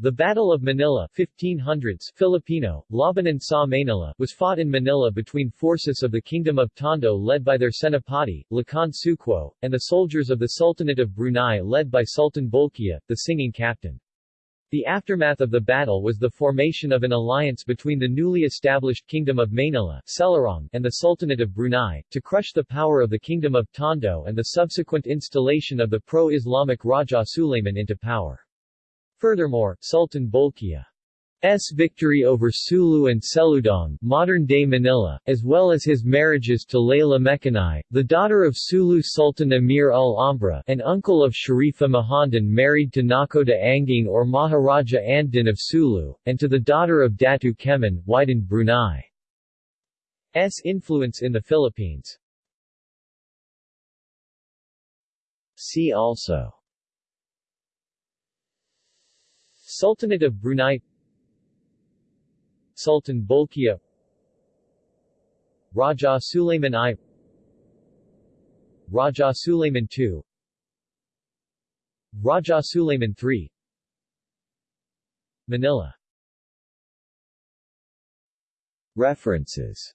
The Battle of Manila 1500s Filipino, Labanan sa Manila was fought in Manila between forces of the Kingdom of Tondo led by their Senapati, Lakan Suquo, and the soldiers of the Sultanate of Brunei led by Sultan Bolkiah, the singing captain. The aftermath of the battle was the formation of an alliance between the newly established Kingdom of Manila Selarong and the Sultanate of Brunei, to crush the power of the Kingdom of Tondo and the subsequent installation of the pro-Islamic Raja Suleiman into power. Furthermore, Sultan Bolkiah's victory over Sulu and Seludong modern-day Manila, as well as his marriages to Layla Mekanai, the daughter of Sulu Sultan Amir al-Ambra and uncle of Sharifa Mahandan married to Nakoda Anging or Maharaja Andin of Sulu, and to the daughter of Datu Kemen, widened Brunei's influence in the Philippines. See also Sultanate of Brunei. Sultan Bolkiah. Raja Suleiman I. Raja Suleiman II Raja Suleiman III Manila. References